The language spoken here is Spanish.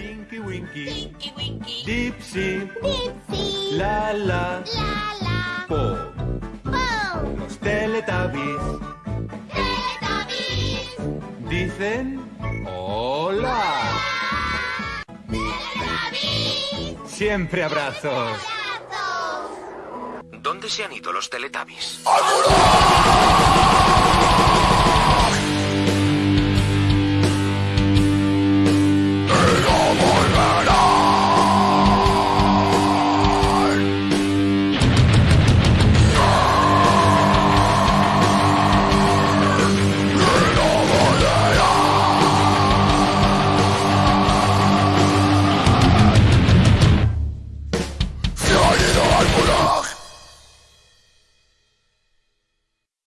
Tinky Winky, Tinky Winky, Dipsy, Dipsy, La La, La La, Po, Po, los Teletubbies. Teletubbies, dicen hola. Teletubbies, Siempre abrazos. abrazos. ¿Dónde se han ido los Teletubbies? Look!